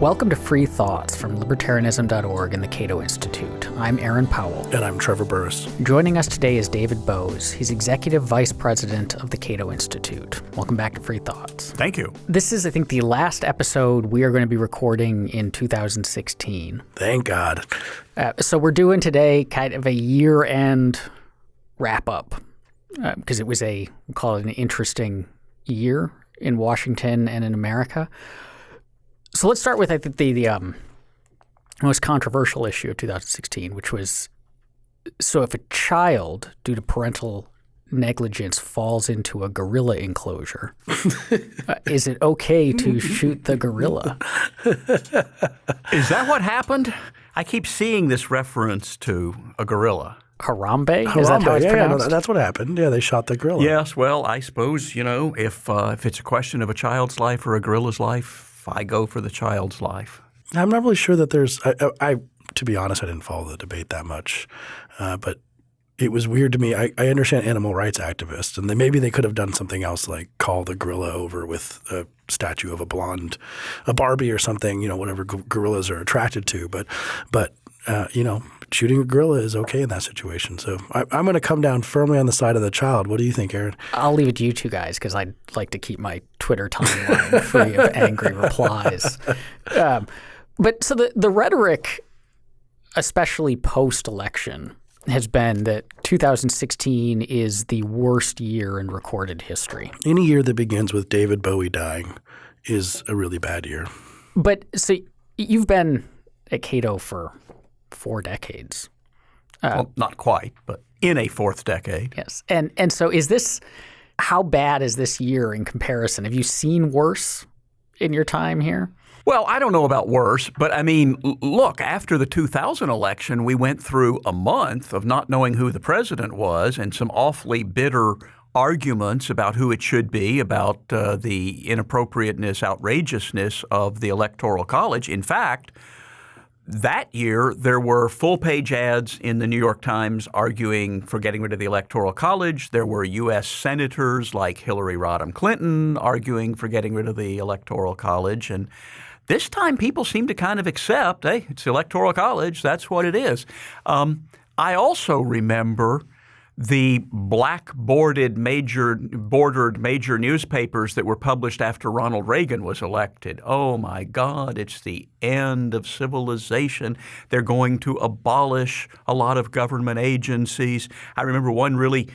Welcome to Free Thoughts from Libertarianism.org and the Cato Institute. I'm Aaron Powell. And I'm Trevor Burrus. Joining us today is David Boaz. He's Executive Vice President of the Cato Institute. Welcome back to Free Thoughts. Thank you. This is, I think, the last episode we are going to be recording in 2016. Thank God. Uh, so we're doing today kind of a year end wrap up because uh, it was a, we'll call it an interesting year in Washington and in America. So let's start with I think the, the um, most controversial issue of 2016, which was so if a child, due to parental negligence, falls into a gorilla enclosure, uh, is it okay to shoot the gorilla? Is that what happened? I keep seeing this reference to a gorilla. Harambe? Harambe. Is that how it's yeah, pronounced? Yeah, that's what happened. Yeah, they shot the gorilla. Yes, well, I suppose, you know, if uh, if it's a question of a child's life or a gorilla's life, I go for the child's life. I'm not really sure that there's. I, I, I to be honest, I didn't follow the debate that much, uh, but it was weird to me. I, I understand animal rights activists, and they, maybe they could have done something else, like call the gorilla over with a statue of a blonde, a Barbie or something. You know, whatever gorillas are attracted to. But, but uh, you know, shooting a gorilla is okay in that situation. So I, am going to come down firmly on the side of the child. What do you think, Aaron? I'll leave it to you two guys because I'd like to keep my Twitter timeline free of angry replies. Um, but so the, the rhetoric, especially post election, has been that 2016 is the worst year in recorded history. Any year that begins with David Bowie dying is a really bad year. But so you've been at Cato for four decades. Uh, well, not quite, but in a fourth decade. Yes. And and so is this how bad is this year in comparison? Have you seen worse in your time here? Well, I don't know about worse, but I mean, look, after the 2000 election, we went through a month of not knowing who the president was and some awfully bitter arguments about who it should be, about uh, the inappropriateness, outrageousness of the Electoral College. In fact, that year, there were full page ads in the New York Times arguing for getting rid of the Electoral College. There were U.S. senators like Hillary Rodham Clinton arguing for getting rid of the Electoral College. And this time, people seem to kind of accept hey, it's the Electoral College, that's what it is. Um, I also remember the black-boarded major bordered major newspapers that were published after Ronald Reagan was elected. Oh my God, it's the end of civilization. They're going to abolish a lot of government agencies. I remember one really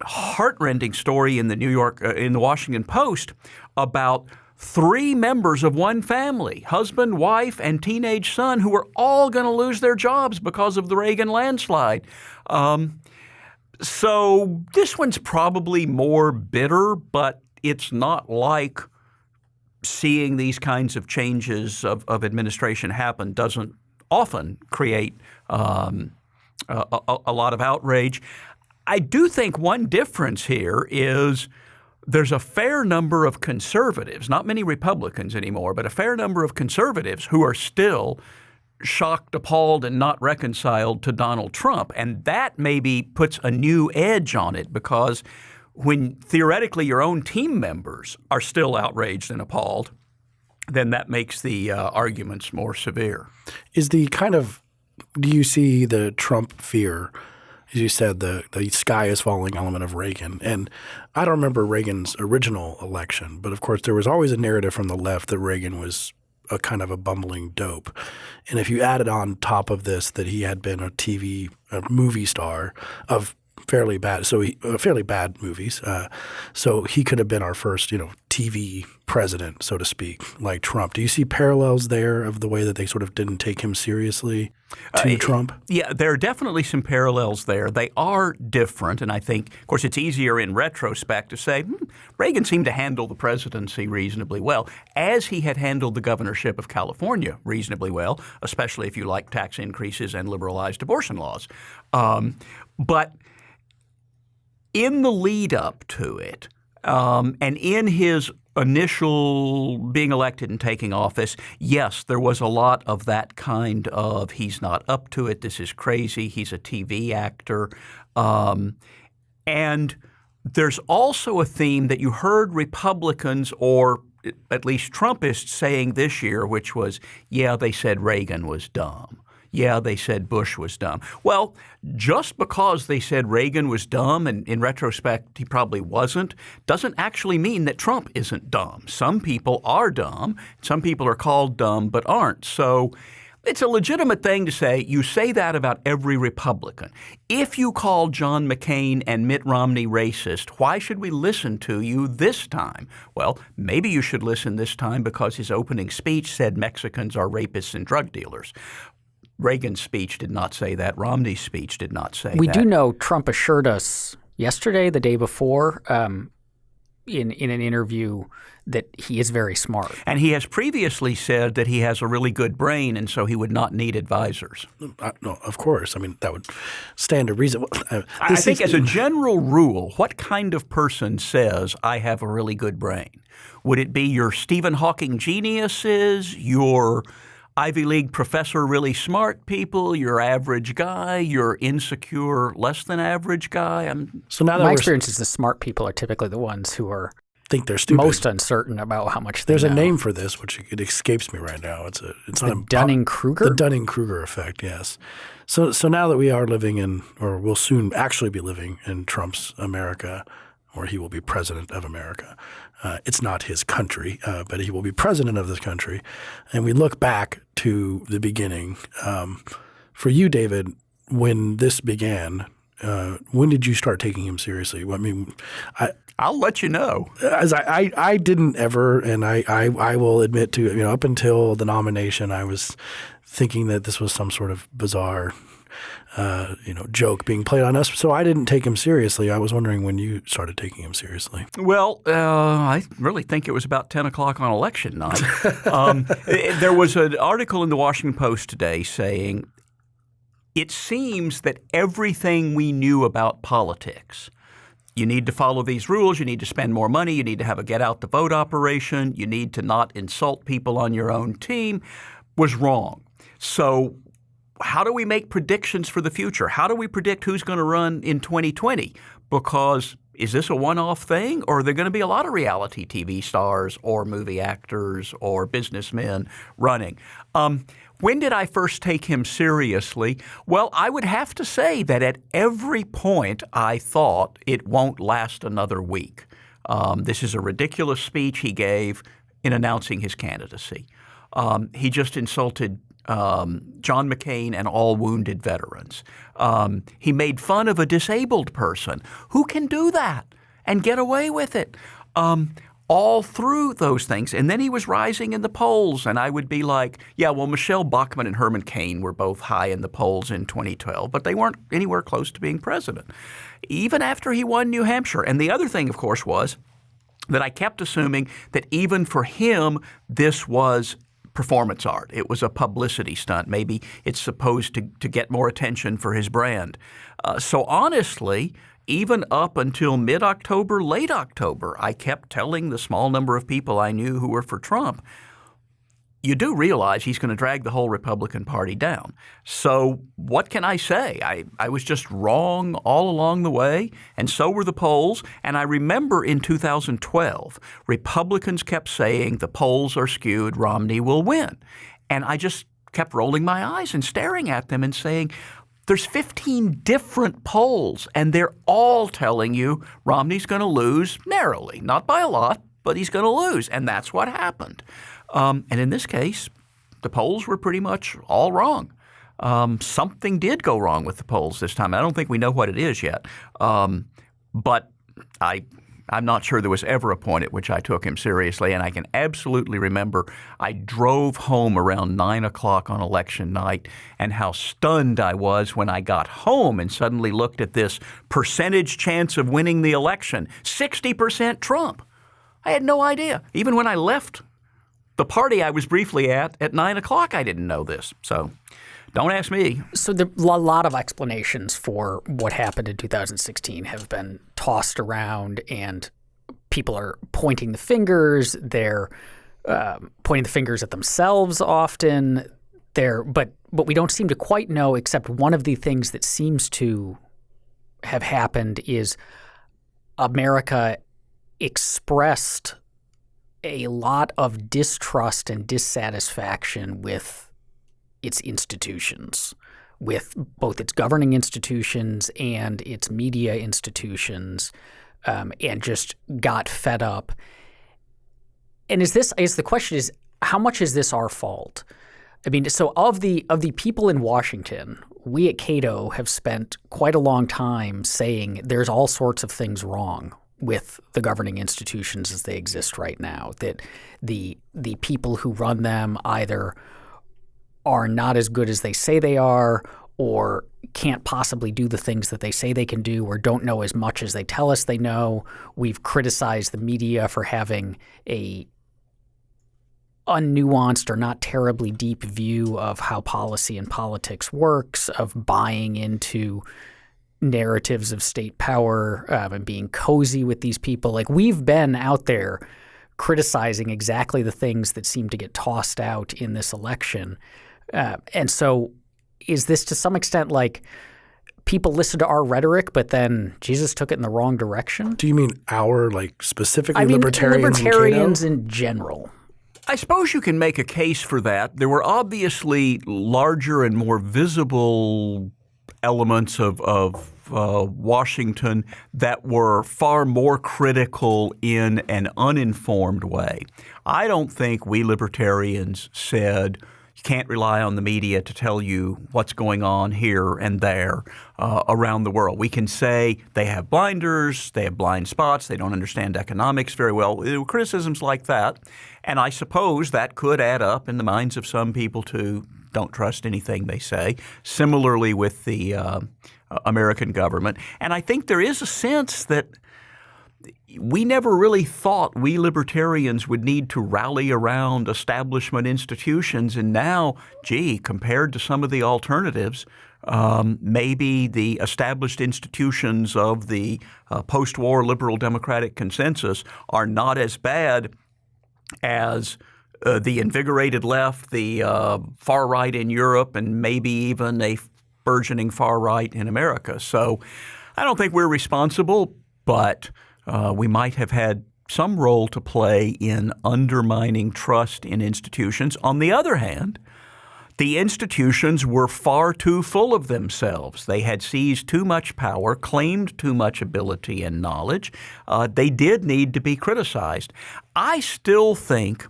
heartrending story in the New York uh, in the Washington Post about three members of one family, husband, wife, and teenage son, who were all going to lose their jobs because of the Reagan landslide. Um, so this one's probably more bitter, but it's not like seeing these kinds of changes of, of administration happen doesn't often create um, a, a, a lot of outrage. I do think one difference here is there's a fair number of conservatives, not many Republicans anymore, but a fair number of conservatives who are still shocked, appalled, and not reconciled to Donald Trump. And that maybe puts a new edge on it because when theoretically your own team members are still outraged and appalled, then that makes the uh, arguments more severe. Is the kind of do you see the Trump fear? As you said, the the sky is falling element of Reagan, and I don't remember Reagan's original election, but of course there was always a narrative from the left that Reagan was a kind of a bumbling dope. And if you added on top of this that he had been a TV, a movie star of fairly bad, so he, uh, fairly bad movies. Uh, so he could have been our first, you know, TV president, so to speak, like Trump. Do you see parallels there of the way that they sort of didn't take him seriously to uh, Trump? Yeah, there are definitely some parallels there. They are different, and I think, of course, it's easier in retrospect to say hmm, Reagan seemed to handle the presidency reasonably well, as he had handled the governorship of California reasonably well, especially if you like tax increases and liberalized abortion laws. Um, but in the lead up to it, um, and in his initial being elected and taking office, yes, there was a lot of that kind of he's not up to it, this is crazy, he's a TV actor. Um, and there's also a theme that you heard Republicans or at least Trumpists saying this year, which was, yeah, they said Reagan was dumb. Yeah, they said Bush was dumb. Well, just because they said Reagan was dumb, and in retrospect he probably wasn't, doesn't actually mean that Trump isn't dumb. Some people are dumb. Some people are called dumb but aren't. So it's a legitimate thing to say. You say that about every Republican. If you call John McCain and Mitt Romney racist, why should we listen to you this time? Well, maybe you should listen this time because his opening speech said Mexicans are rapists and drug dealers. Reagan's speech did not say that. Romney's speech did not say we that. We do know Trump assured us yesterday, the day before, um, in in an interview that he is very smart. And he has previously said that he has a really good brain, and so he would not need advisors. Uh, no, of course. I mean, that would stand to reason. Uh, I think, is, as a general rule, what kind of person says, I have a really good brain? Would it be your Stephen Hawking geniuses, your Ivy League professor, really smart people, your average guy, your insecure, less than average guy? I'm, so now that my experience is the smart people are typically the ones who are think they're stupid. Most uncertain about how much There's know. a name for this, which it escapes me right now. It's a it's the Dunning Kruger. The Dunning Kruger effect. Yes. So so now that we are living in, or will soon actually be living in Trump's America, or he will be president of America. Uh, it's not his country, uh, but he will be president of this country. And we look back to the beginning. Um, for you, David, when this began, uh, when did you start taking him seriously? I mean, I, I'll let you know. As I, I, I didn't ever, and I, I, I will admit to you know up until the nomination, I was thinking that this was some sort of bizarre, uh, you know, joke being played on us. So I didn't take him seriously. I was wondering when you started taking him seriously. Well, uh, I really think it was about ten o'clock on election night. um, there was an article in the Washington Post today saying it seems that everything we knew about politics you need to follow these rules. You need to spend more money. You need to have a get out the vote operation. You need to not insult people on your own team was wrong. So, how do we make predictions for the future? How do we predict who's going to run in 2020? Because is this a one off thing, or are there going to be a lot of reality TV stars or movie actors or businessmen running? Um, when did I first take him seriously? Well, I would have to say that at every point I thought it won't last another week. Um, this is a ridiculous speech he gave in announcing his candidacy. Um, he just insulted um, John McCain and all wounded veterans. Um, he made fun of a disabled person. Who can do that and get away with it? Um, all through those things. And then he was rising in the polls, and I would be like, yeah, well, Michele Bachmann and Herman Cain were both high in the polls in 2012, but they weren't anywhere close to being president, even after he won New Hampshire. And the other thing, of course, was that I kept assuming that even for him, this was performance art. It was a publicity stunt. Maybe it's supposed to, to get more attention for his brand. Uh, so honestly, even up until mid October, late October, I kept telling the small number of people I knew who were for Trump, you do realize he's going to drag the whole Republican Party down. So, what can I say? I, I was just wrong all along the way, and so were the polls. And I remember in 2012, Republicans kept saying the polls are skewed, Romney will win. And I just kept rolling my eyes and staring at them and saying, there's 15 different polls, and they're all telling you Romney's going to lose narrowly, not by a lot, but he's going to lose. And that's what happened. Um, and in this case, the polls were pretty much all wrong. Um, something did go wrong with the polls this time. I don't think we know what it is yet. Um, but I I'm not sure there was ever a point at which I took him seriously. And I can absolutely remember I drove home around 9 o'clock on election night and how stunned I was when I got home and suddenly looked at this percentage chance of winning the election 60% Trump. I had no idea. Even when I left the party I was briefly at at 9 o'clock, I didn't know this. So. Don't ask me. So there, a lot of explanations for what happened in 2016 have been tossed around, and people are pointing the fingers. They're um, pointing the fingers at themselves often. They're, but but we don't seem to quite know. Except one of the things that seems to have happened is America expressed a lot of distrust and dissatisfaction with its institutions, with both its governing institutions and its media institutions, um, and just got fed up. And is this? Is the question is how much is this our fault? I mean, so of the of the people in Washington, we at Cato have spent quite a long time saying there's all sorts of things wrong with the governing institutions as they exist right now. That the the people who run them either are not as good as they say they are, or can't possibly do the things that they say they can do, or don't know as much as they tell us they know. We've criticized the media for having a unnuanced or not terribly deep view of how policy and politics works, of buying into narratives of state power um, and being cozy with these people. Like we've been out there criticizing exactly the things that seem to get tossed out in this election. Uh, and so is this to some extent like people listen to our rhetoric, but then Jesus took it in the wrong direction? Do you mean our, like specifically I mean, libertarians? libertarians in general. I suppose you can make a case for that. There were obviously larger and more visible elements of, of uh, Washington that were far more critical in an uninformed way. I don't think we libertarians said you can't rely on the media to tell you what's going on here and there uh, around the world. We can say they have blinders, they have blind spots, they don't understand economics very well. There were criticisms like that. And I suppose that could add up in the minds of some people to don't trust anything they say. Similarly with the uh, American government. And I think there is a sense that we never really thought we libertarians would need to rally around establishment institutions. And now, gee, compared to some of the alternatives, um, maybe the established institutions of the uh, post war liberal democratic consensus are not as bad as uh, the invigorated left, the uh, far right in Europe, and maybe even a burgeoning far right in America. So I don't think we're responsible, but uh, we might have had some role to play in undermining trust in institutions. On the other hand, the institutions were far too full of themselves. They had seized too much power, claimed too much ability and knowledge. Uh, they did need to be criticized. I still think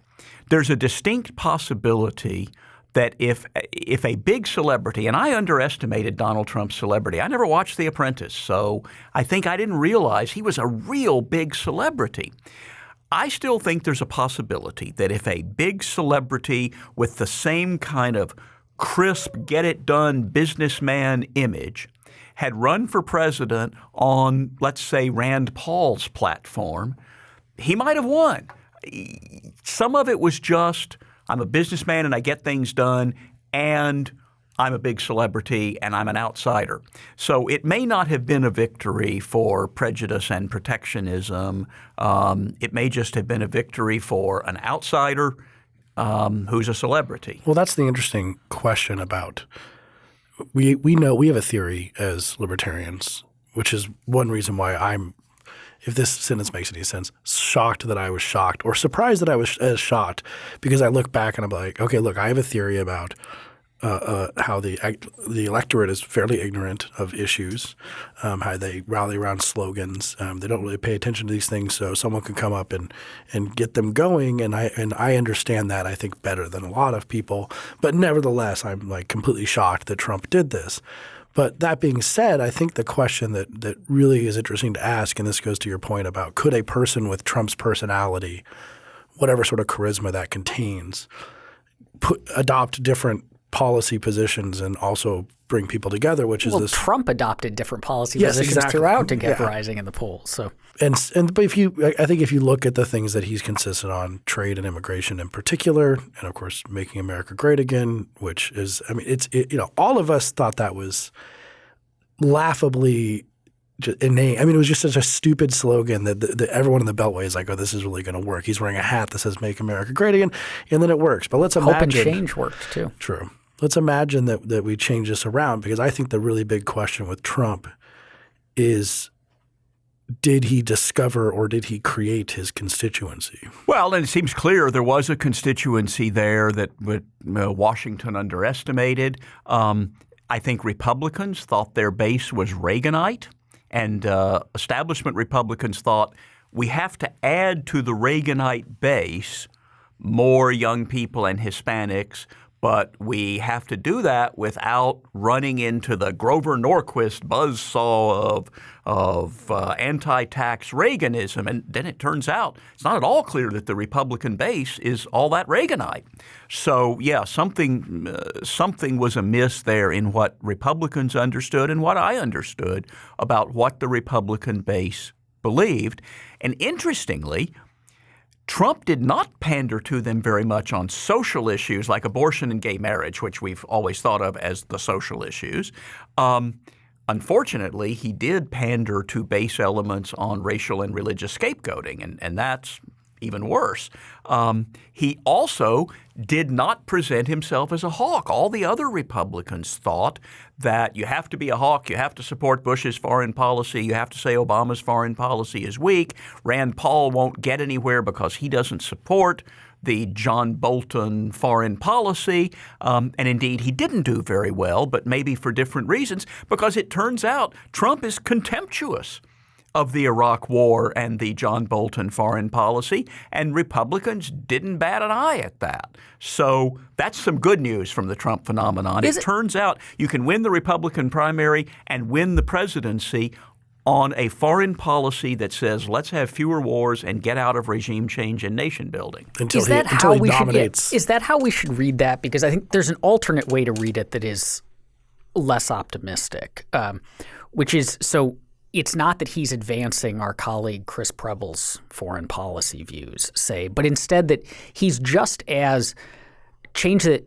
there's a distinct possibility that if if a big celebrity, and I underestimated Donald Trump's celebrity. I never watched The Apprentice, so I think I didn't realize he was a real big celebrity. I still think there's a possibility that if a big celebrity with the same kind of crisp, get it done businessman image had run for president on, let's say, Rand Paul's platform, he might have won. Some of it was just I'm a businessman and I get things done, and I'm a big celebrity and I'm an outsider. So it may not have been a victory for prejudice and protectionism. Um, it may just have been a victory for an outsider um, who's a celebrity. Well, that's the interesting question about. We we know we have a theory as libertarians, which is one reason why I'm if this sentence makes any sense, shocked that I was shocked or surprised that I was as shocked because I look back and I'm like, okay, look, I have a theory about uh, uh, how the the electorate is fairly ignorant of issues, um, how they rally around slogans. Um, they don't really pay attention to these things, so someone can come up and and get them going. And I and I understand that I think better than a lot of people. But nevertheless, I'm like completely shocked that Trump did this. But that being said, I think the question that that really is interesting to ask, and this goes to your point about could a person with Trump's personality, whatever sort of charisma that contains, put, adopt different policy positions and also bring people together, which is this. Trump adopted different policy Yes, positions exactly. throughout to get Yeah. rising in the polls. So And and but if you, I- think if you look at the things that he's consistent on, trade and immigration in particular, and of course making America great again, which is, I mean, it's it, you know, all of us thought that was laughably inane. I mean, it was just such a stupid slogan that, that, that everyone in the Beltway is like, oh, this is really going to work. He's wearing a hat that says "Make America Great Again," and then it works. But let's hope imagine and change worked too. True. Let's imagine that that we change this around because I think the really big question with Trump is did he discover or did he create his constituency? Well, and it seems clear there was a constituency there that uh, Washington underestimated. Um, I think Republicans thought their base was Reaganite, and uh, establishment Republicans thought we have to add to the Reaganite base more young people and Hispanics but we have to do that without running into the Grover Norquist buzzsaw of, of uh, anti-tax Reaganism. And then it turns out it's not at all clear that the Republican base is all that Reaganite. So yeah, something uh, something was amiss there in what Republicans understood and what I understood about what the Republican base believed. And interestingly, Trump did not pander to them very much on social issues like abortion and gay marriage, which we've always thought of as the social issues. Um, unfortunately, he did pander to base elements on racial and religious scapegoating, and, and that's even worse. Um, he also did not present himself as a hawk. All the other Republicans thought that you have to be a hawk, you have to support Bush's foreign policy, you have to say Obama's foreign policy is weak. Rand Paul won't get anywhere because he doesn't support the John Bolton foreign policy. Um, and indeed, he didn't do very well, but maybe for different reasons, because it turns out Trump is contemptuous of the Iraq War and the John Bolton foreign policy, and Republicans didn't bat an eye at that. So that's some good news from the Trump phenomenon. It, it turns out you can win the Republican primary and win the presidency on a foreign policy that says let's have fewer wars and get out of regime change and nation building. Until is he, that how we dominates. should? Is that how we should read that? Because I think there's an alternate way to read it that is less optimistic, um, which is so it's not that he's advancing our colleague Chris Preble's foreign policy views, say, but instead that he's just as change the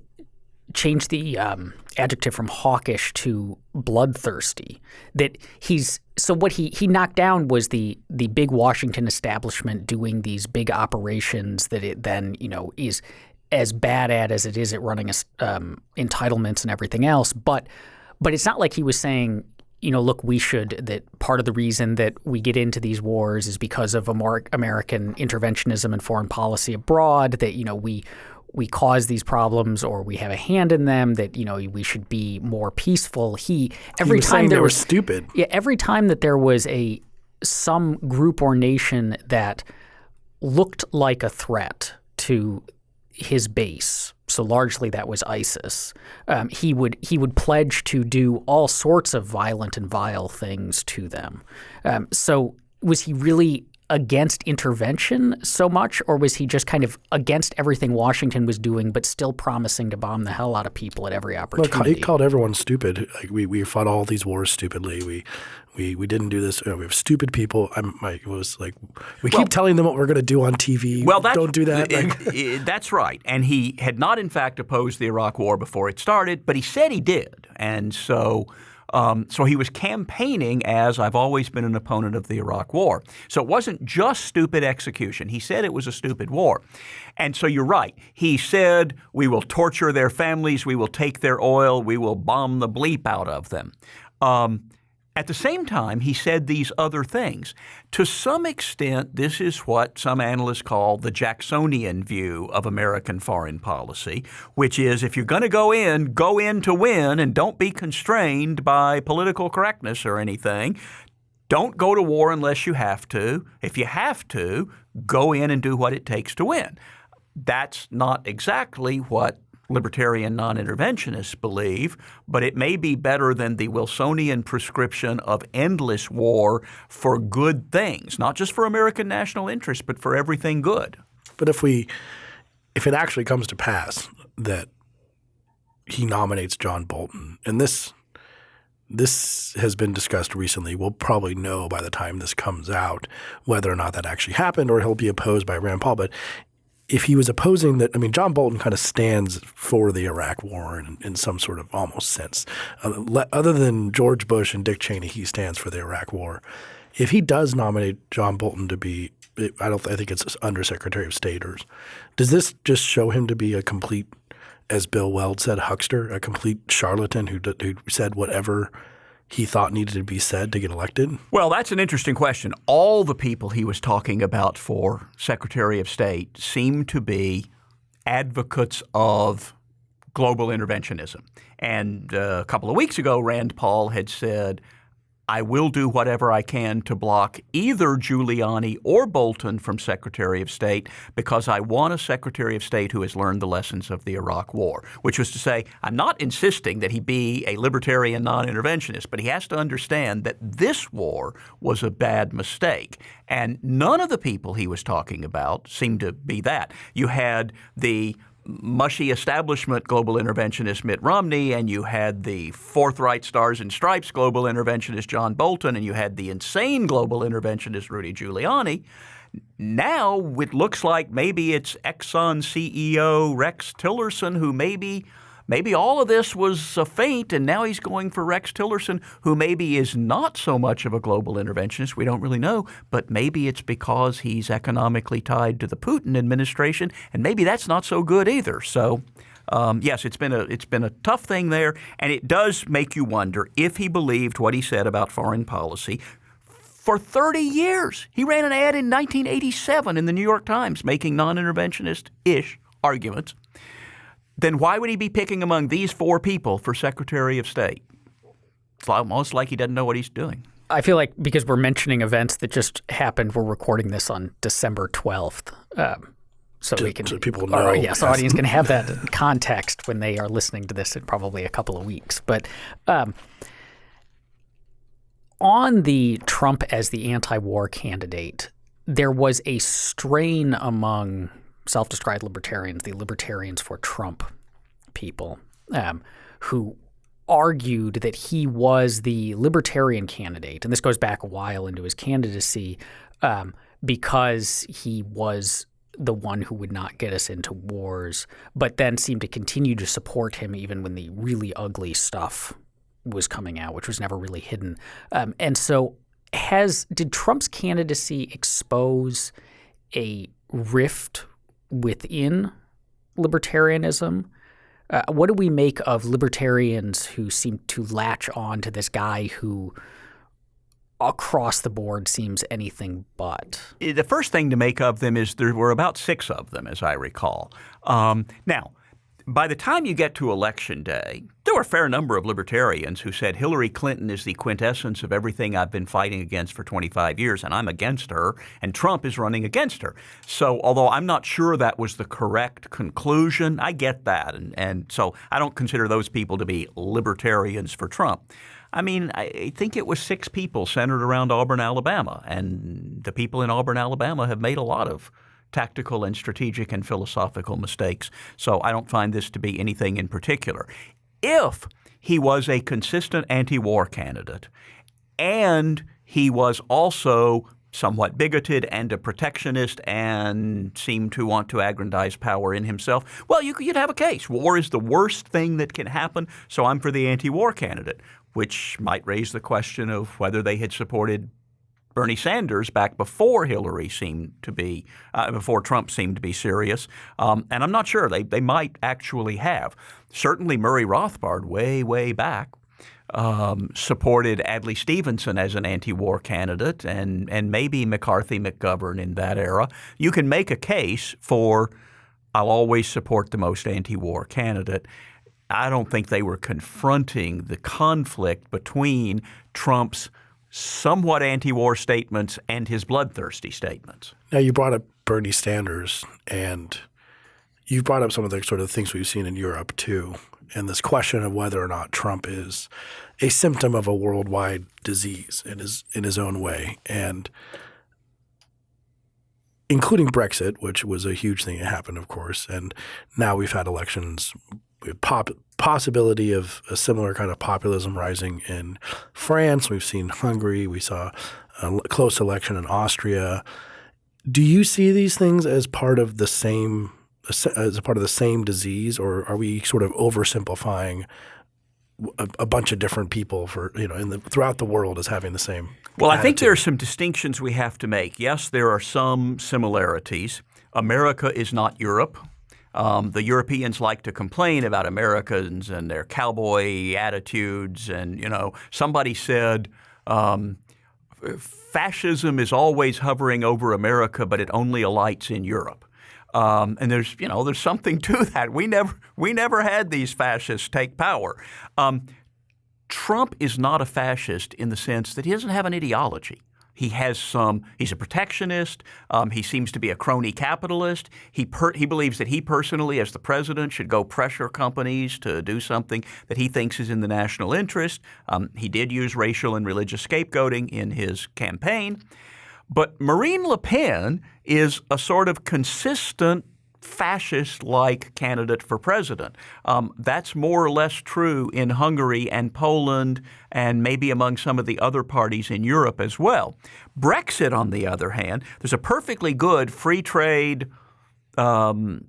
change the um, adjective from hawkish to bloodthirsty. That he's so what he he knocked down was the the big Washington establishment doing these big operations that it then you know is as bad at as it is at running um, entitlements and everything else, but. But it's not like he was saying you know, look, we should, that part of the reason that we get into these wars is because of a more American interventionism and foreign policy abroad, that, you know, we, we cause these problems or we have a hand in them that you know we should be more peaceful. He every he time there was stupid. Yeah every time that there was a some group or nation that looked like a threat to his base so largely that was ISIS. Um, he would he would pledge to do all sorts of violent and vile things to them. Um, so was he really against intervention so much, or was he just kind of against everything Washington was doing, but still promising to bomb the hell out of people at every opportunity? Look, he called everyone stupid. Like we, we fought all these wars stupidly. We we we didn't do this. You know, we have stupid people. I'm like was like we well, keep telling them what we're going to do on TV. Well, don't do that. Like, eh, that's right. And he had not, in fact, opposed the Iraq War before it started, but he said he did, and so. Um, so he was campaigning as I've always been an opponent of the Iraq War. So it wasn't just stupid execution. He said it was a stupid war. And so you're right. He said, we will torture their families, we will take their oil, we will bomb the bleep out of them. Um, at the same time, he said these other things. To some extent, this is what some analysts call the Jacksonian view of American foreign policy, which is if you're going to go in, go in to win and don't be constrained by political correctness or anything. Don't go to war unless you have to. If you have to, go in and do what it takes to win. That's not exactly what libertarian non interventionists believe, but it may be better than the Wilsonian prescription of endless war for good things, not just for American national interest, but for everything good. But if we, if it actually comes to pass that he nominates John Bolton, and this this has been discussed recently. We'll probably know by the time this comes out whether or not that actually happened or he'll be opposed by Rand Paul. But if he was opposing that, I mean, John Bolton kind of stands for the Iraq War in, in some sort of almost sense. Uh, other than George Bush and Dick Cheney, he stands for the Iraq War. If he does nominate John Bolton to be, I don't, I think it's Undersecretary of State, or does this just show him to be a complete, as Bill Weld said, huckster, a complete charlatan who who said whatever he thought needed to be said to get elected? Well, that's an interesting question. All the people he was talking about for Secretary of State seem to be advocates of global interventionism. And uh, a couple of weeks ago, Rand Paul had said, I will do whatever I can to block either Giuliani or Bolton from Secretary of State because I want a Secretary of State who has learned the lessons of the Iraq War, which was to say, I'm not insisting that he be a libertarian non interventionist, but he has to understand that this war was a bad mistake. And none of the people he was talking about seemed to be that. You had the mushy establishment global interventionist Mitt Romney, and you had the forthright stars and stripes global interventionist John Bolton, and you had the insane global interventionist Rudy Giuliani. Now it looks like maybe it's Exxon CEO Rex Tillerson who maybe maybe all of this was a feint, and now he's going for Rex Tillerson, who maybe is not so much of a global interventionist. We don't really know, but maybe it's because he's economically tied to the Putin administration, and maybe that's not so good either. So. Um, yes, it's been a it's been a tough thing there, and it does make you wonder if he believed what he said about foreign policy. For 30 years, he ran an ad in 1987 in the New York Times making non-interventionist ish arguments then why would he be picking among these four people for Secretary of State? It's almost like he doesn't know what he's doing. I feel like because we're mentioning events that just happened, we're recording this on December 12th. Um, so to, we can, so people know. Our, yes, audience can have that context when they are listening to this in probably a couple of weeks. But um, on the Trump as the anti-war candidate, there was a strain among self described libertarians, the libertarians for Trump people, um, who argued that he was the libertarian candidate. And this goes back a while into his candidacy um, because he was the one who would not get us into wars, but then seemed to continue to support him even when the really ugly stuff was coming out, which was never really hidden. Um, and so, has did Trump's candidacy expose a rift within libertarianism. Uh, what do we make of libertarians who seem to latch on to this guy who across the board seems anything but? The first thing to make of them is there were about six of them, as I recall. Um, now, by the time you get to election day, there were a fair number of libertarians who said Hillary Clinton is the quintessence of everything I've been fighting against for 25 years, and I'm against her, and Trump is running against her. So, although I'm not sure that was the correct conclusion, I get that. And, and so I don't consider those people to be libertarians for Trump. I mean, I think it was six people centered around Auburn, Alabama, and the people in Auburn, Alabama have made a lot of tactical and strategic and philosophical mistakes. So I don't find this to be anything in particular. If he was a consistent anti war candidate and he was also somewhat bigoted and a protectionist and seemed to want to aggrandize power in himself, well, you, would have a case. War is the worst thing that can happen, so I'm for the anti war candidate, which might raise the question of whether they had supported Bernie Sanders back before Hillary seemed to be, uh, before Trump seemed to be serious. Um, and I'm not sure. They, they might actually have. Certainly Murray Rothbard, way, way back, um, supported Adlai Stevenson as an anti-war candidate, and and maybe McCarthy, McGovern in that era. You can make a case for I'll always support the most anti-war candidate. I don't think they were confronting the conflict between Trump's somewhat anti-war statements and his bloodthirsty statements. Now you brought up Bernie Sanders, and you brought up some of the sort of things we've seen in Europe too, and this question of whether or not Trump is a symptom of a worldwide disease in his in his own way, and including Brexit, which was a huge thing that happened, of course, and now we've had elections pop, possibility of a similar kind of populism rising in France. We've seen Hungary. We saw a close election in Austria. Do you see these things as part of the same as a part of the same disease, or are we sort of oversimplifying a, a bunch of different people for you know in the, throughout the world as having the same? Well, attitude? I think there are some distinctions we have to make. Yes, there are some similarities. America is not Europe. Um, the Europeans like to complain about Americans and their cowboy attitudes. And, you know, somebody said, um, fascism is always hovering over America, but it only alights in Europe. Um, and there's, you know, there's something to that. We never, we never had these fascists take power. Um, Trump is not a fascist in the sense that he doesn't have an ideology. He has some. He's a protectionist. Um, he seems to be a crony capitalist. He per, he believes that he personally, as the president, should go pressure companies to do something that he thinks is in the national interest. Um, he did use racial and religious scapegoating in his campaign, but Marine Le Pen is a sort of consistent fascist like candidate for president. Um, that's more or less true in Hungary and Poland and maybe among some of the other parties in Europe as well. Brexit, on the other hand, there's a perfectly good free trade um,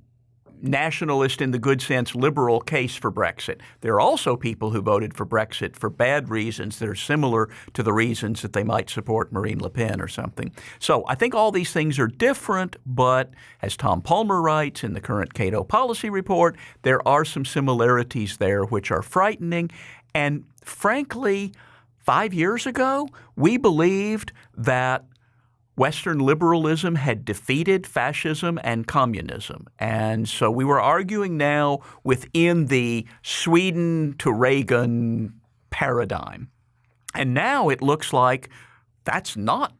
nationalist in the good sense liberal case for Brexit. There are also people who voted for Brexit for bad reasons that are similar to the reasons that they might support Marine Le Pen or something. So I think all these things are different, but as Tom Palmer writes in the current Cato Policy Report, there are some similarities there which are frightening. And frankly, five years ago, we believed that Western liberalism had defeated fascism and communism. And so we were arguing now within the Sweden to Reagan paradigm. And now it looks like that's not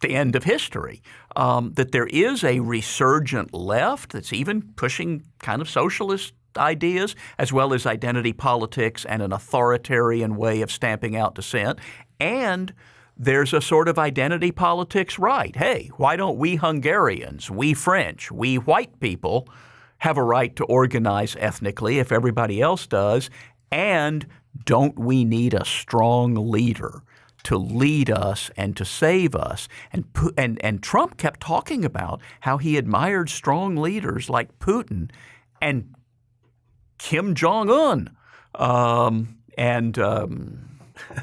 the end of history. Um, that there is a resurgent left that's even pushing kind of socialist ideas, as well as identity politics and an authoritarian way of stamping out dissent. And there's a sort of identity politics right. Hey, why don't we Hungarians, we French, we white people have a right to organize ethnically if everybody else does? And don't we need a strong leader to lead us and to save us? And, and, and Trump kept talking about how he admired strong leaders like Putin and Kim Jong un. Um, and um,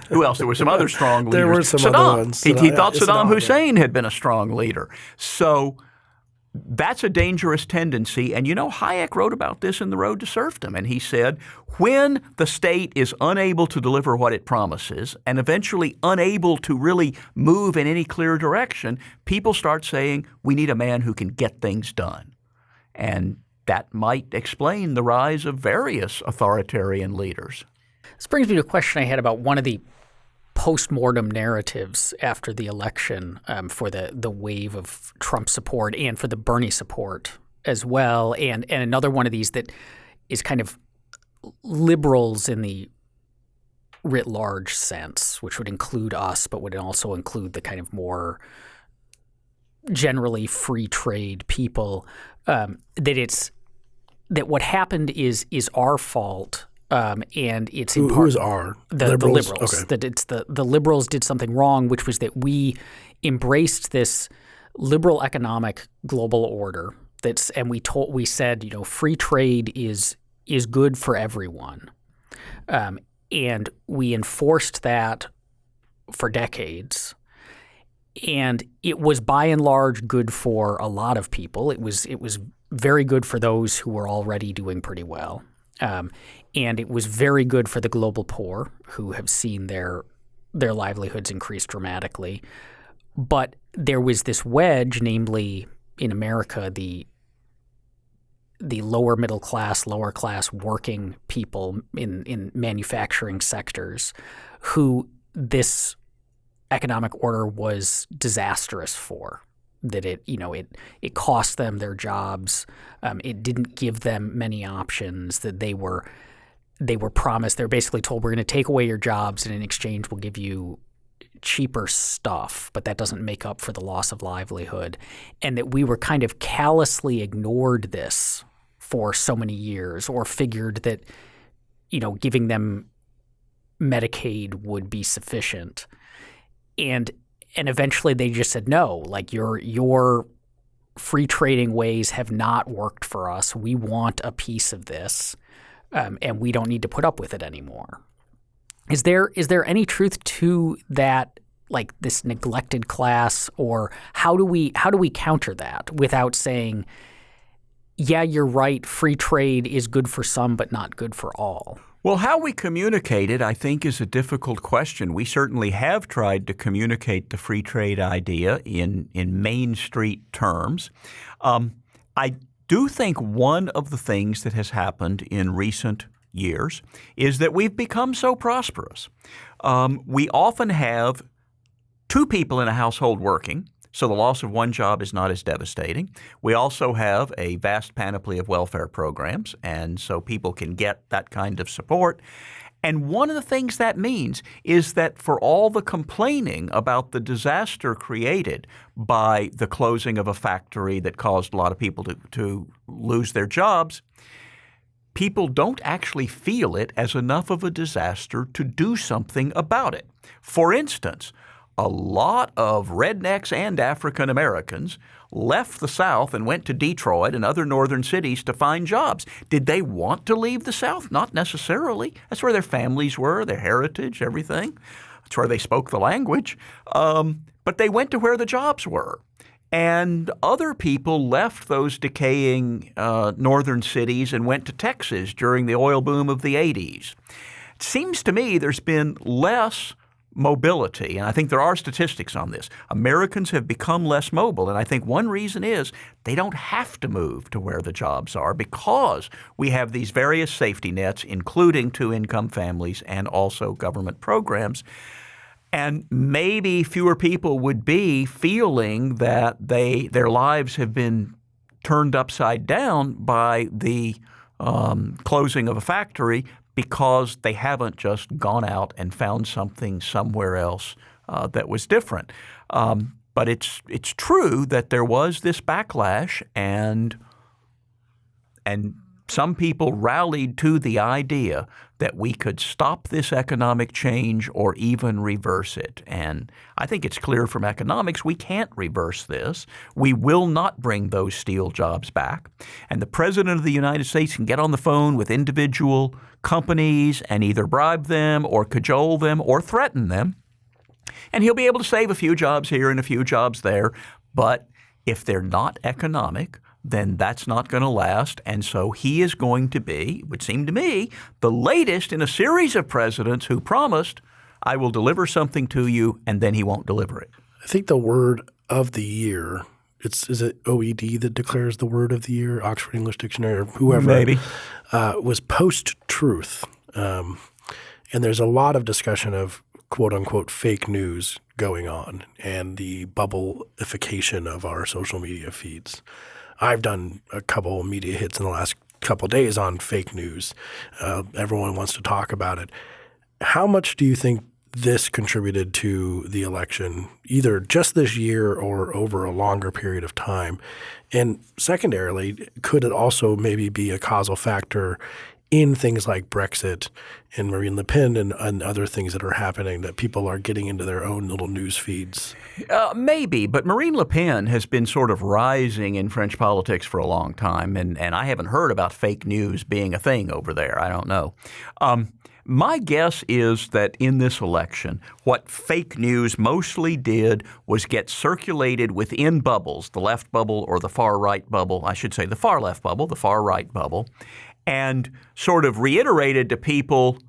who else? There were some other strong leaders. there were some Saddam. other ones. He, he thought Saddam Saddam, Hussein had been a strong leader. So that's a dangerous tendency. And you know, Hayek wrote about this in The Road to Serfdom. And he said, when the state is unable to deliver what it promises and eventually unable to really move in any clear direction, people start saying, we need a man who can get things done. And that might explain the rise of various authoritarian leaders. This brings me to a question I had about one of the post-mortem narratives after the election um, for the the wave of Trump support and for the Bernie support as well, and and another one of these that is kind of liberals in the writ large sense, which would include us, but would also include the kind of more generally free trade people. Um, that it's that what happened is is our fault um, and it's Who, in part who's our the liberals? the liberals. Okay. That it's the the liberals did something wrong, which was that we embraced this liberal economic global order. That's and we told we said you know free trade is is good for everyone, um, and we enforced that for decades. And it was by and large good for a lot of people. It was it was very good for those who were already doing pretty well. Um, and it was very good for the global poor who have seen their their livelihoods increase dramatically. But there was this wedge, namely in America, the the lower middle class, lower class working people in, in manufacturing sectors who this economic order was disastrous for that it you know it it cost them their jobs um, it didn't give them many options that they were they were promised they're basically told we're going to take away your jobs and in exchange we'll give you cheaper stuff. But that doesn't make up for the loss of livelihood and that we were kind of callously ignored this for so many years or figured that you know giving them medicaid would be sufficient. And and eventually they just said no like your your free trading ways have not worked for us. We want a piece of this um, and we don't need to put up with it anymore is there is there any truth to that like this neglected class or how do we how do we counter that without saying yeah, you're right. Free trade is good for some, but not good for all. Well, how we communicate it, I think, is a difficult question. We certainly have tried to communicate the free trade idea in, in Main Street terms. Um, I do think one of the things that has happened in recent years is that we've become so prosperous. Um, we often have two people in a household working. So the loss of one job is not as devastating. We also have a vast panoply of welfare programs, and so people can get that kind of support. And one of the things that means is that for all the complaining about the disaster created by the closing of a factory that caused a lot of people to, to lose their jobs, people don't actually feel it as enough of a disaster to do something about it. For instance, a lot of rednecks and African Americans left the South and went to Detroit and other northern cities to find jobs. Did they want to leave the South? Not necessarily. That's where their families were, their heritage, everything. That's where they spoke the language. Um, but they went to where the jobs were. And other people left those decaying uh, northern cities and went to Texas during the oil boom of the 80s. It seems to me there's been less mobility, and I think there are statistics on this. Americans have become less mobile, and I think one reason is they don't have to move to where the jobs are because we have these various safety nets, including two income families and also government programs. And maybe fewer people would be feeling that they their lives have been turned upside down by the um, closing of a factory because they haven't just gone out and found something somewhere else uh, that was different. Um, but it's it's true that there was this backlash, and and some people rallied to the idea that we could stop this economic change or even reverse it. And I think it's clear from economics we can't reverse this. We will not bring those steel jobs back. And the President of the United States can get on the phone with individual companies and either bribe them or cajole them or threaten them. And he'll be able to save a few jobs here and a few jobs there. But if they're not economic, then that's not going to last. And so he is going to be, it would seem to me, the latest in a series of presidents who promised, I will deliver something to you, and then he won't deliver it. I think the word of the year, it's is it OED that declares the word of the year, Oxford English Dictionary, or whoever, maybe, uh, was post truth. Um, and there's a lot of discussion of quote unquote fake news going on and the bubblification of our social media feeds. I've done a couple media hits in the last couple days on fake news. Uh, everyone wants to talk about it. How much do you think this contributed to the election, either just this year or over a longer period of time? And secondarily, could it also maybe be a causal factor in things like Brexit and Marine Le Pen and, and, other things that are happening that people are getting into their own little news feeds? Uh, maybe, but Marine Le Pen has been sort of rising in French politics for a long time, and, and I haven't heard about fake news being a thing over there. I don't know. Um, my guess is that in this election, what fake news mostly did was get circulated within bubbles, the left bubble or the far right bubble, I should say the far left bubble, the far right bubble, and sort of reiterated to people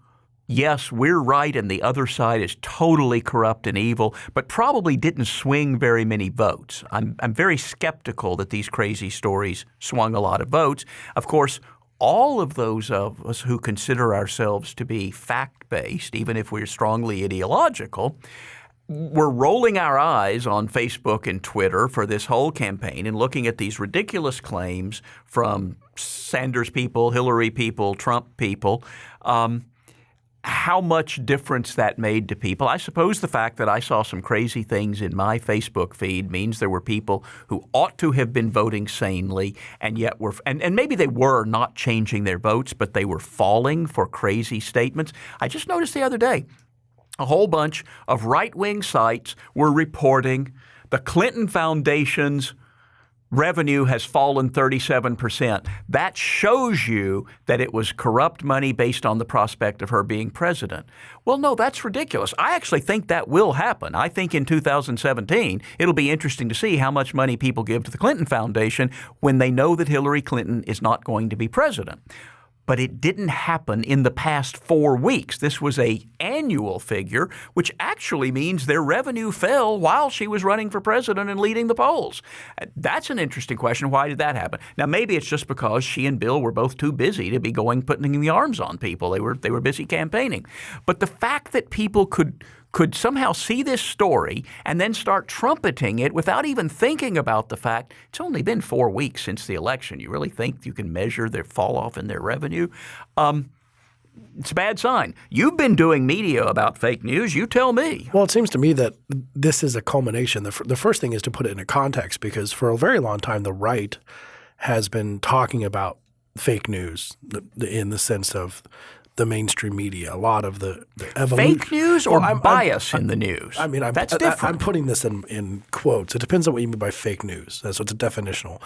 yes, we're right and the other side is totally corrupt and evil, but probably didn't swing very many votes. I'm, I'm very skeptical that these crazy stories swung a lot of votes. Of course, all of those of us who consider ourselves to be fact based, even if we're strongly ideological, we're rolling our eyes on Facebook and Twitter for this whole campaign and looking at these ridiculous claims from Sanders people, Hillary people, Trump people. Um, how much difference that made to people. I suppose the fact that I saw some crazy things in my Facebook feed means there were people who ought to have been voting sanely and yet were, and, and maybe they were not changing their votes, but they were falling for crazy statements. I just noticed the other day a whole bunch of right wing sites were reporting the Clinton Foundation's revenue has fallen 37%. That shows you that it was corrupt money based on the prospect of her being president. Well, no, that's ridiculous. I actually think that will happen. I think in 2017, it'll be interesting to see how much money people give to the Clinton Foundation when they know that Hillary Clinton is not going to be president but it didn't happen in the past four weeks. This was a annual figure, which actually means their revenue fell while she was running for president and leading the polls. Uh, that's an interesting question. Why did that happen? Now, maybe it's just because she and Bill were both too busy to be going putting the arms on people. They were they were busy campaigning. But the fact that people could could somehow see this story and then start trumpeting it without even thinking about the fact it's only been four weeks since the election. You really think you can measure their fall off in their revenue? Um, it's a bad sign. You've been doing media about fake news. You tell me. Well, it seems to me that this is a culmination. The, the first thing is to put it in a context because for a very long time, the right has been talking about fake news in the sense of the mainstream media. A lot of the, the evolution. Fake news or well, I'm, bias I'm, in the news? I mean, I'm, that's different. I, am putting this in, in quotes. It depends on what you mean by fake news. So it's a definitional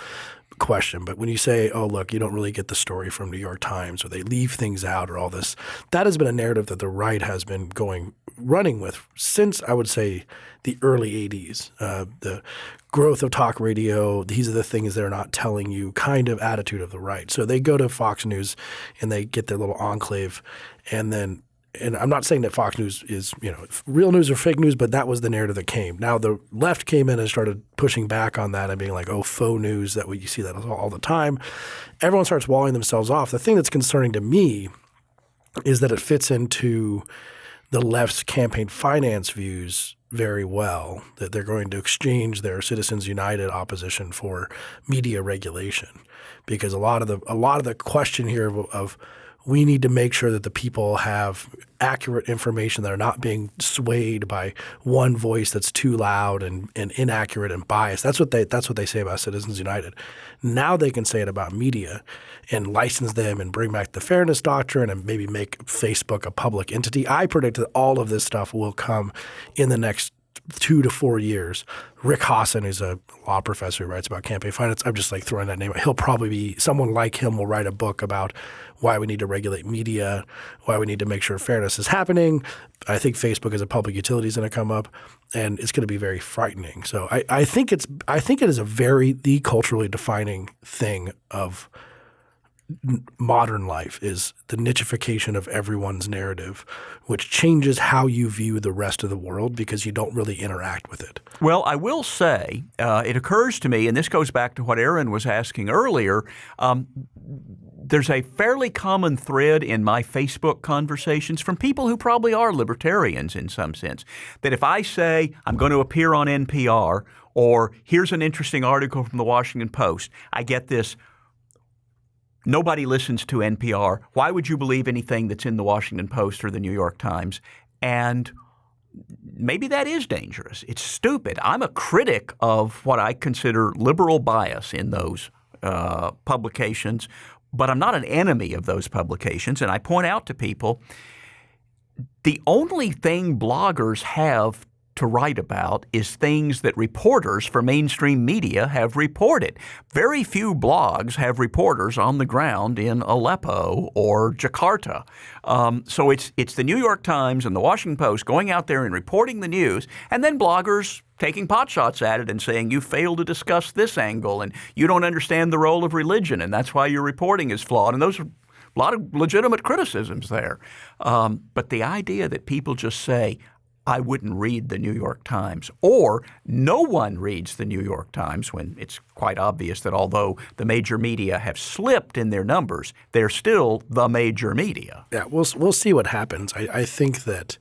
question. But when you say, oh, look, you don't really get the story from New York Times or they leave things out or all this, that has been a narrative that the right has been going running with since I would say the early 80s. Uh, the growth of talk radio, these are the things they're not telling you kind of attitude of the right. So they go to Fox News and they get their little enclave and then and I'm not saying that Fox News is, you know, real news or fake news, but that was the narrative that came. Now the left came in and started pushing back on that and being like, oh, faux news, that you see that all the time. Everyone starts walling themselves off. The thing that's concerning to me is that it fits into the left's campaign finance views very well that they're going to exchange their Citizens United opposition for media regulation, because a lot of the a lot of the question here of, of we need to make sure that the people have accurate information that are not being swayed by one voice that's too loud and, and inaccurate and biased. That's what they that's what they say about Citizens United. Now they can say it about media and license them and bring back the fairness doctrine and maybe make Facebook a public entity. I predict that all of this stuff will come in the next two to four years. Rick Hasen, who's a law professor who writes about campaign finance, I'm just like throwing that name. Out. He'll probably be someone like him will write a book about why we need to regulate media, why we need to make sure fairness is happening. I think Facebook as a public utility is going to come up, and it's going to be very frightening. So I, I think it's I think it is a very the culturally defining thing of modern life is the nichification of everyone's narrative, which changes how you view the rest of the world because you don't really interact with it. Well, I will say uh, it occurs to me, and this goes back to what Aaron was asking earlier. Um, there's a fairly common thread in my Facebook conversations from people who probably are libertarians in some sense that if I say I'm going to appear on NPR or here's an interesting article from the Washington Post, I get this nobody listens to NPR. Why would you believe anything that's in the Washington Post or the New York Times? And maybe that is dangerous. It's stupid. I'm a critic of what I consider liberal bias in those uh, publications but I'm not an enemy of those publications. And I point out to people the only thing bloggers have to write about is things that reporters for mainstream media have reported. Very few blogs have reporters on the ground in Aleppo or Jakarta. Um, so it's it's the New York Times and the Washington Post going out there and reporting the news, and then bloggers taking potshots at it and saying you fail to discuss this angle and you don't understand the role of religion and that's why your reporting is flawed. And those are a lot of legitimate criticisms there. Um, but the idea that people just say, I wouldn't read the New York Times. Or no one reads the New York Times when it's quite obvious that although the major media have slipped in their numbers, they're still the major media. Yeah, we'll, we'll see what happens. I, I think that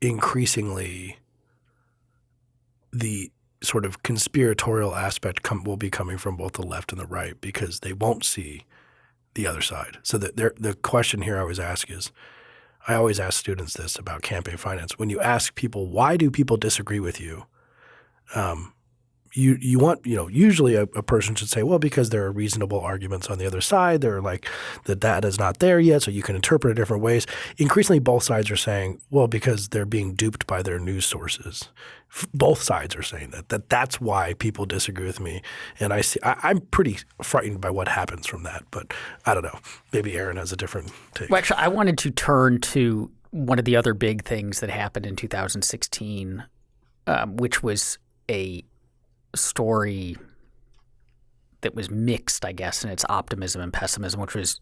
increasingly the sort of conspiratorial aspect come, will be coming from both the left and the right because they won't see the other side. So the, the question here I always ask is – I always ask students this about campaign finance. When you ask people, why do people disagree with you? Um, you you want you know usually a, a, person should say well because there are reasonable arguments on the other side they're like the data is not there yet so you can interpret it different ways. Increasingly both sides are saying well because they're being duped by their news sources. Both sides are saying that that that's why people disagree with me. And I see I, am pretty frightened by what happens from that but I don't know. Maybe Aaron has a different take. Well actually I wanted to turn to one of the other big things that happened in 2016 um, which was a story that was mixed, I guess, in its optimism and pessimism, which was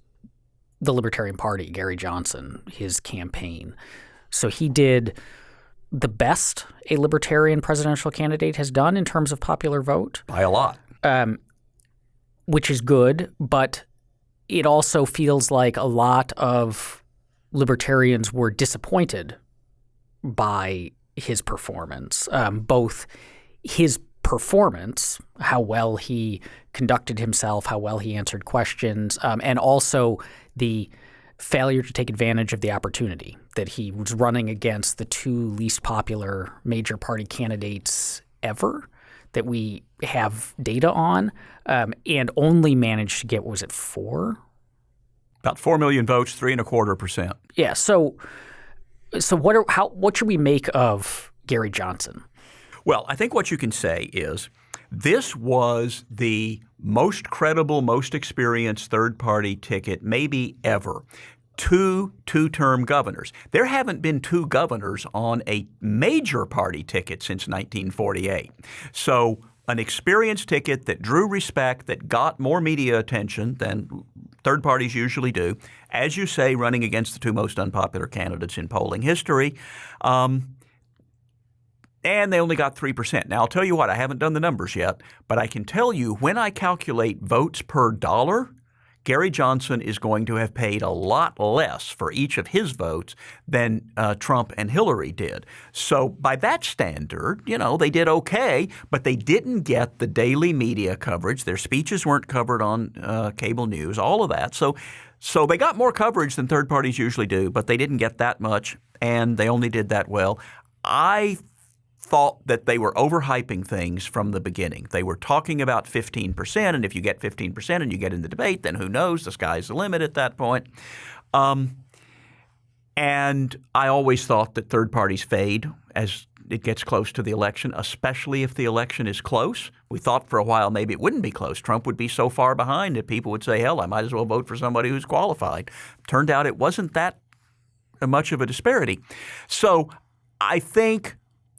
the Libertarian Party, Gary Johnson, his campaign. So he did the best a Libertarian presidential candidate has done in terms of popular vote. By a lot. Um, which is good, but it also feels like a lot of libertarians were disappointed by his performance, um, both his performance, how well he conducted himself, how well he answered questions, um, and also the failure to take advantage of the opportunity that he was running against the two least popular major party candidates ever that we have data on, um, and only managed to get was it four? About four million votes, three and a quarter percent. Yeah. So, so what are how what should we make of Gary Johnson? Well, I think what you can say is this was the most credible, most experienced third party ticket, maybe ever. Two two term governors. There haven't been two governors on a major party ticket since 1948. So, an experienced ticket that drew respect, that got more media attention than third parties usually do. As you say, running against the two most unpopular candidates in polling history. Um, and they only got 3%. Now, I'll tell you what, I haven't done the numbers yet, but I can tell you when I calculate votes per dollar, Gary Johnson is going to have paid a lot less for each of his votes than uh, Trump and Hillary did. So, by that standard, you know, they did okay, but they didn't get the daily media coverage. Their speeches weren't covered on uh, cable news, all of that. So, so they got more coverage than third parties usually do, but they didn't get that much, and they only did that well. I thought that they were overhyping things from the beginning. They were talking about 15%, and if you get 15% and you get in the debate, then who knows? The sky's the limit at that point. Um, and I always thought that third parties fade as it gets close to the election, especially if the election is close. We thought for a while maybe it wouldn't be close. Trump would be so far behind that people would say, hell, I might as well vote for somebody who's qualified. Turned out it wasn't that much of a disparity. So I think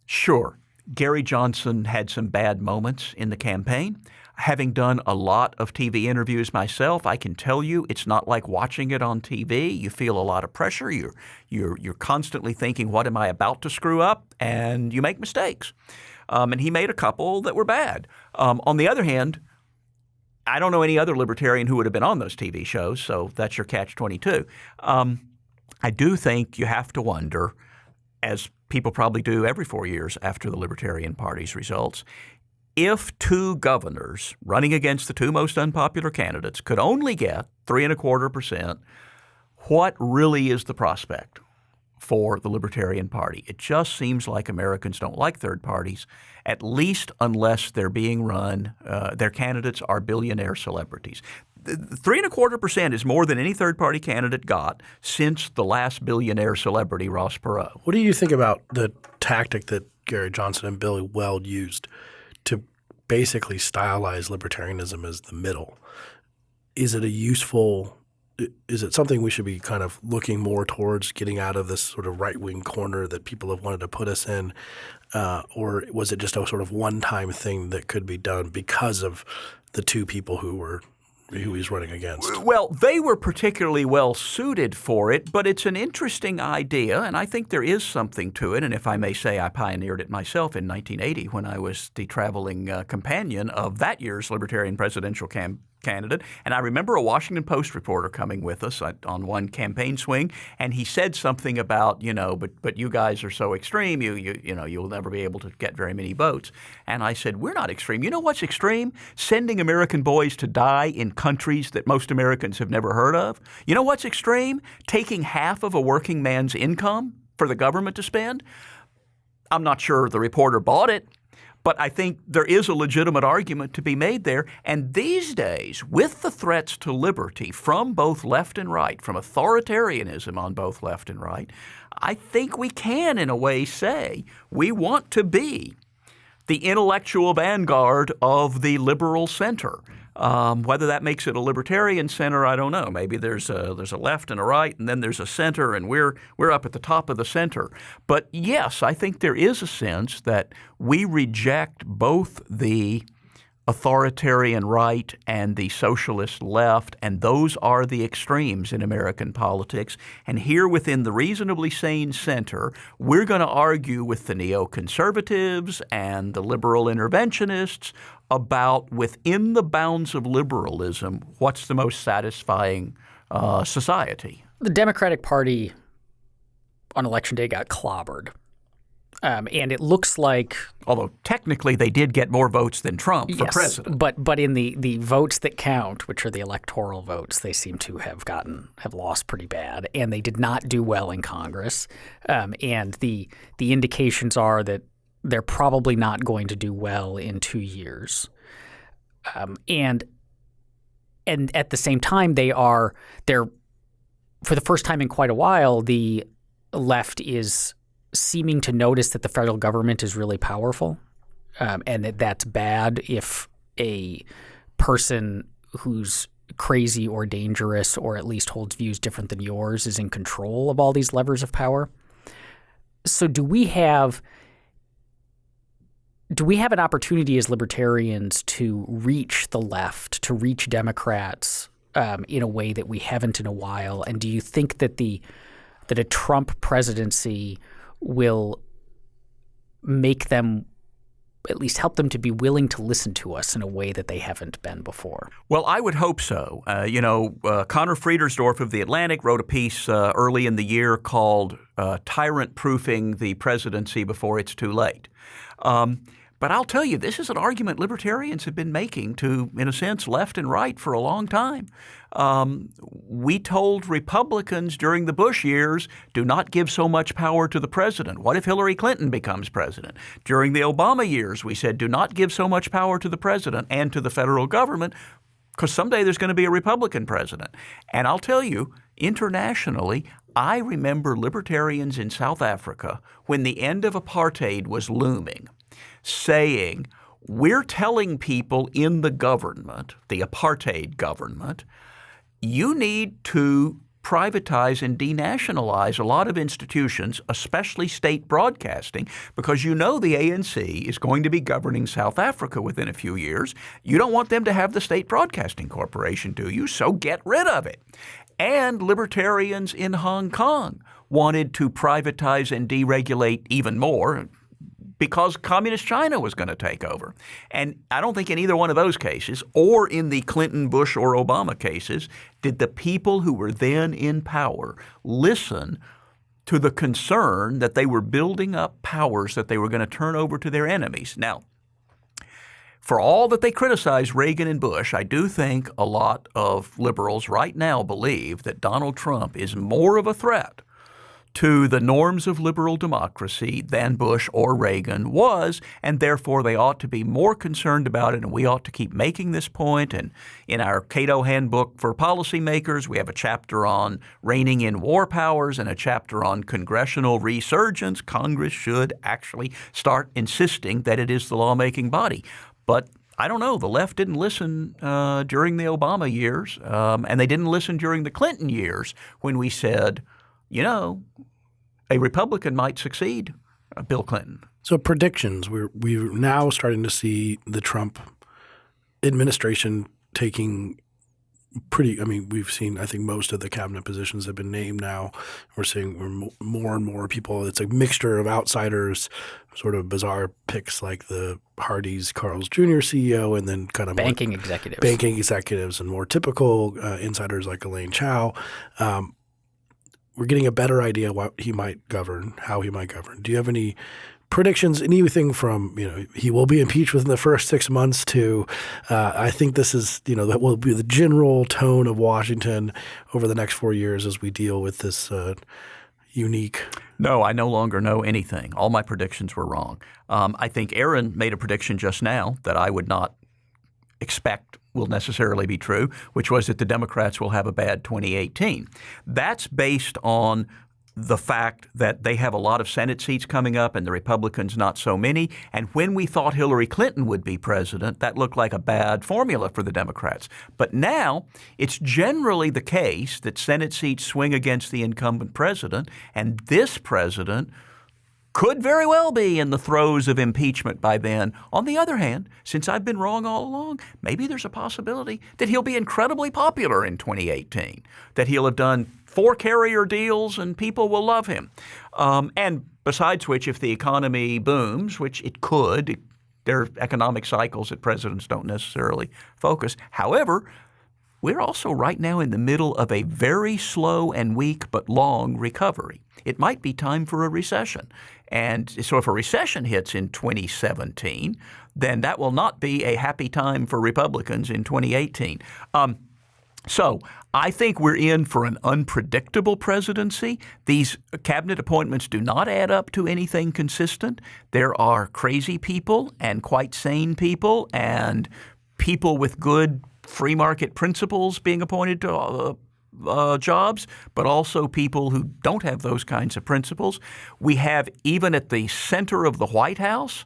Sure, Gary Johnson had some bad moments in the campaign. Having done a lot of TV interviews myself, I can tell you it's not like watching it on TV. You feel a lot of pressure. You're you're you're constantly thinking, "What am I about to screw up?" and you make mistakes. Um, and he made a couple that were bad. Um, on the other hand, I don't know any other libertarian who would have been on those TV shows, so that's your catch twenty two. Um, I do think you have to wonder, as people probably do every four years after the Libertarian Party's results. If two governors running against the two most unpopular candidates could only get three and a quarter percent, what really is the prospect for the Libertarian Party? It just seems like Americans don't like third parties, at least unless they're being run, uh, their candidates are billionaire celebrities three and a quarter percent is more than any third party candidate got since the last billionaire celebrity, Ross Perot. What do you think about the tactic that Gary Johnson and Billy Weld used to basically stylize libertarianism as the middle? Is it a useful is it something we should be kind of looking more towards getting out of this sort of right wing corner that people have wanted to put us in? Uh, or was it just a sort of one time thing that could be done because of the two people who were who he's running against. Well, they were particularly well suited for it, but it's an interesting idea, and I think there is something to it. And if I may say, I pioneered it myself in 1980 when I was the traveling uh, companion of that year's Libertarian presidential campaign candidate. And I remember a Washington Post reporter coming with us uh, on one campaign swing, and he said something about, you know, but but you guys are so extreme, you you you know, you'll never be able to get very many votes. And I said, we're not extreme. You know what's extreme? Sending American boys to die in countries that most Americans have never heard of. You know what's extreme? Taking half of a working man's income for the government to spend. I'm not sure the reporter bought it, but I think there is a legitimate argument to be made there. And these days, with the threats to liberty from both left and right, from authoritarianism on both left and right, I think we can, in a way, say we want to be the intellectual vanguard of the liberal center. Um, whether that makes it a libertarian center, I don't know. Maybe there's a there's a left and a right, and then there's a center, and we're we're up at the top of the center. But yes, I think there is a sense that we reject both the authoritarian right and the socialist left, and those are the extremes in American politics. And here within the reasonably sane center, we're going to argue with the neoconservatives and the liberal interventionists about within the bounds of liberalism, what's the most satisfying uh, society. The Democratic Party on election day got clobbered. Um, and it looks like, although technically they did get more votes than Trump for yes, president, but but in the the votes that count, which are the electoral votes, they seem to have gotten have lost pretty bad, and they did not do well in Congress. Um, and the the indications are that they're probably not going to do well in two years. Um, and and at the same time, they are they're for the first time in quite a while, the left is seeming to notice that the federal government is really powerful, um, and that that's bad if a person who's crazy or dangerous or at least holds views different than yours is in control of all these levers of power. So do we have do we have an opportunity as libertarians to reach the left, to reach Democrats um, in a way that we haven't in a while? And do you think that the that a Trump presidency will make them at least help them to be willing to listen to us in a way that they haven't been before. Well, I would hope so. Uh, you know, uh, Conor Friedersdorf of The Atlantic wrote a piece uh, early in the year called uh, Tyrant Proofing the Presidency Before It's Too Late. Um, but I'll tell you, this is an argument libertarians have been making to, in a sense, left and right for a long time. Um, we told Republicans during the Bush years, do not give so much power to the president. What if Hillary Clinton becomes president? During the Obama years, we said, do not give so much power to the president and to the federal government because someday there's going to be a Republican president. And I'll tell you, internationally, I remember libertarians in South Africa when the end of apartheid was looming saying, we're telling people in the government, the apartheid government, you need to privatize and denationalize a lot of institutions, especially state broadcasting, because you know the ANC is going to be governing South Africa within a few years. You don't want them to have the State Broadcasting Corporation, do you? So get rid of it. And libertarians in Hong Kong wanted to privatize and deregulate even more because communist China was going to take over. And I don't think in either one of those cases, or in the Clinton, Bush, or Obama cases, did the people who were then in power listen to the concern that they were building up powers that they were going to turn over to their enemies. Now, for all that they criticize Reagan and Bush, I do think a lot of liberals right now believe that Donald Trump is more of a threat to the norms of liberal democracy than Bush or Reagan was, and therefore they ought to be more concerned about it, and we ought to keep making this point. And in our Cato Handbook for Policymakers, we have a chapter on reining in war powers and a chapter on congressional resurgence. Congress should actually start insisting that it is the lawmaking body. But I don't know. The left didn't listen uh, during the Obama years, um, and they didn't listen during the Clinton years when we said – you know, a Republican might succeed uh, Bill Clinton. So predictions, we're we're now starting to see the Trump administration taking pretty. I mean, we've seen. I think most of the cabinet positions have been named now. We're seeing more and more people. It's a mixture of outsiders, sort of bizarre picks like the Hardee's Carl's Jr. CEO, and then kind of banking executives, banking executives, and more typical uh, insiders like Elaine Chao. Um, we're getting a better idea what he might govern, how he might govern. Do you have any predictions? Anything from you know he will be impeached within the first six months to uh, I think this is you know that will be the general tone of Washington over the next four years as we deal with this. Uh, unique? No, I no longer know anything. All my predictions were wrong. Um, I think Aaron made a prediction just now that I would not expect will necessarily be true, which was that the Democrats will have a bad 2018. That's based on the fact that they have a lot of Senate seats coming up and the Republicans not so many. And when we thought Hillary Clinton would be president, that looked like a bad formula for the Democrats. But now it's generally the case that Senate seats swing against the incumbent president, and this president could very well be in the throes of impeachment by then. On the other hand, since I've been wrong all along, maybe there's a possibility that he'll be incredibly popular in 2018, that he'll have done four carrier deals and people will love him. Um, and besides which, if the economy booms, which it could, there are economic cycles that presidents don't necessarily focus. However, we're also right now in the middle of a very slow and weak but long recovery. It might be time for a recession. And so if a recession hits in 2017, then that will not be a happy time for Republicans in 2018. Um, so I think we're in for an unpredictable presidency. These cabinet appointments do not add up to anything consistent. There are crazy people and quite sane people and people with good free market principles being appointed to uh, uh, jobs, but also people who don't have those kinds of principles. We have, even at the center of the White House,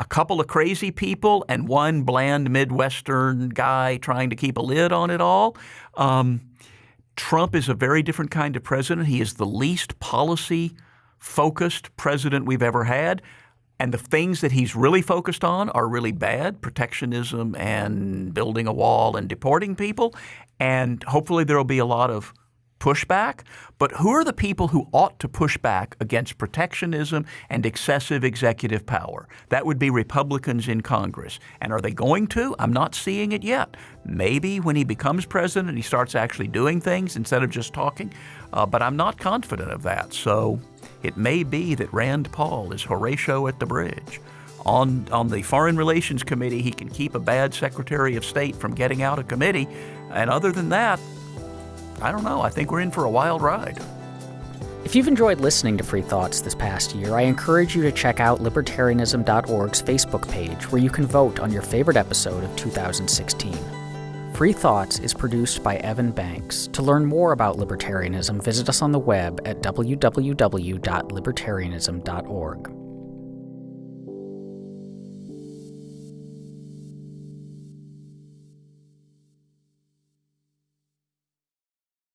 a couple of crazy people and one bland Midwestern guy trying to keep a lid on it all. Um, Trump is a very different kind of president. He is the least policy focused president we've ever had. And the things that he's really focused on are really bad protectionism and building a wall and deporting people. And hopefully there will be a lot of pushback. But who are the people who ought to push back against protectionism and excessive executive power? That would be Republicans in Congress. And are they going to? I'm not seeing it yet. Maybe when he becomes president, he starts actually doing things instead of just talking. Uh, but I'm not confident of that. So it may be that Rand Paul is Horatio at the bridge. On, on the Foreign Relations Committee, he can keep a bad Secretary of State from getting out of committee. And other than that, I don't know. I think we're in for a wild ride. If you've enjoyed listening to Free Thoughts this past year, I encourage you to check out libertarianism.org's Facebook page where you can vote on your favorite episode of 2016. Free Thoughts is produced by Evan Banks. To learn more about libertarianism, visit us on the web at www.libertarianism.org.